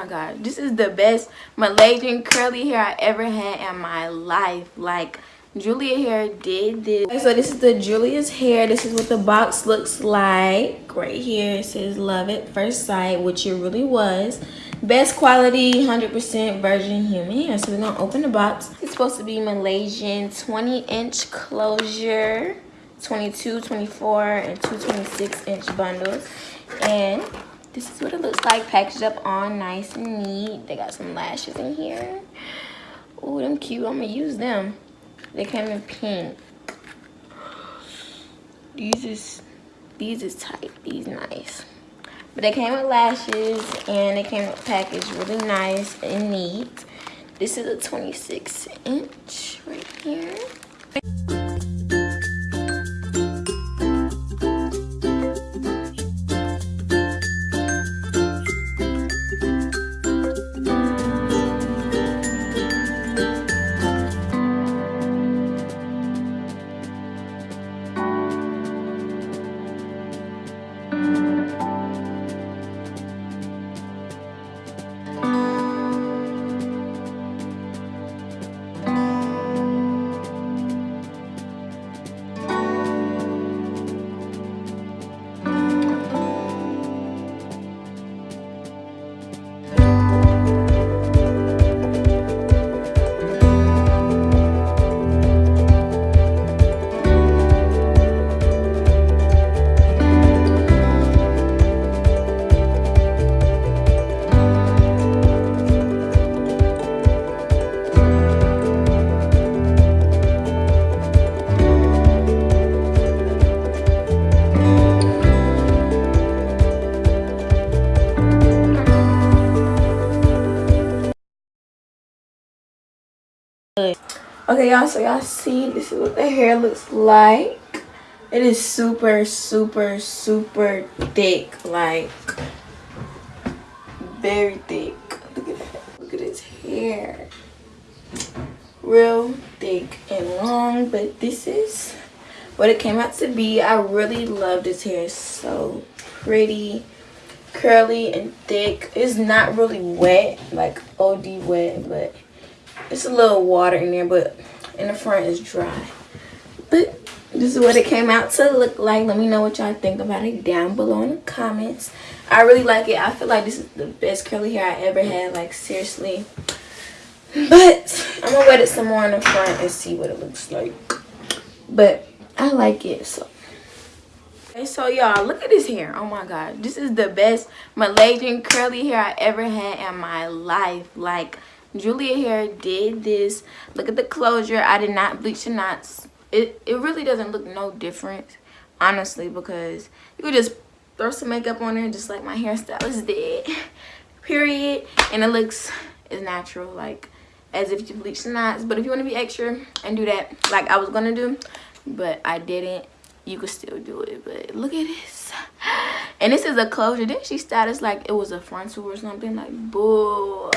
my god. This is the best malaysian curly hair i ever had in my life. Like julia hair did this. Okay, so this is the julia's hair. This is what the box looks like. Right here it says love it first sight which it really was. Best quality 100 percent virgin human hair. So we're gonna open the box. It's supposed to be malaysian 20 inch closure 22 24 and 226 inch bundles. And this is what it looks like packaged up all nice and neat. They got some lashes in here. Oh them cute. I'm gonna use them. They came in pink. These is these is tight. These nice. But they came with lashes and they came packaged really nice and neat. This is a 26 inch right here okay y'all so y'all see this is what the hair looks like. It is super super super thick like very thick. Look at that. Look at his hair. Real thick and long but this is what it came out to be. I really love this hair. It's so pretty curly and thick. It's not really wet like od wet but it's a little water in there but in the front is dry. But this is what it came out to look like. Let me know what y'all think about it down below in the comments. I really like it. I feel like this is the best curly hair i ever had like seriously. But i'm gonna wet it some more in the front and see what it looks like. But i like it so. Okay so y'all look at this hair. Oh my god. This is the best malaysian curly hair i ever had in my life. Like Julia hair did this. Look at the closure. I did not bleach the knots. It, it really doesn't look no different, honestly, because you could just throw some makeup on there just like my hairstylist did. Period. And it looks as natural, like as if you bleach the knots. But if you want to be extra and do that like I was going to do, but I didn't, you could still do it. But look at this. And this is a closure. Didn't she style this like it was a frontal or something? Like, boo.